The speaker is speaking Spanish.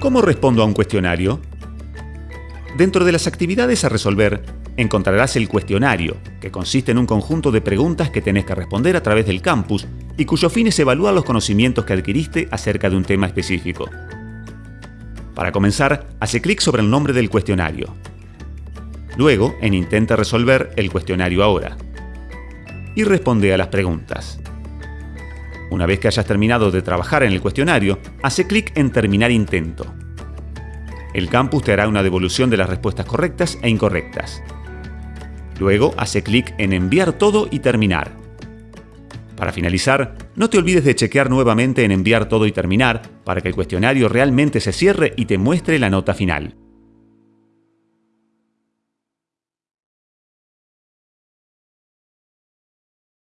¿Cómo respondo a un cuestionario? Dentro de las actividades a resolver, encontrarás el cuestionario, que consiste en un conjunto de preguntas que tenés que responder a través del campus y cuyo fin es evaluar los conocimientos que adquiriste acerca de un tema específico. Para comenzar, hace clic sobre el nombre del cuestionario. Luego, en Intenta resolver el cuestionario ahora. Y responde a las preguntas. Una vez que hayas terminado de trabajar en el cuestionario, hace clic en Terminar intento. El campus te hará una devolución de las respuestas correctas e incorrectas. Luego hace clic en Enviar todo y terminar. Para finalizar, no te olvides de chequear nuevamente en Enviar todo y terminar para que el cuestionario realmente se cierre y te muestre la nota final.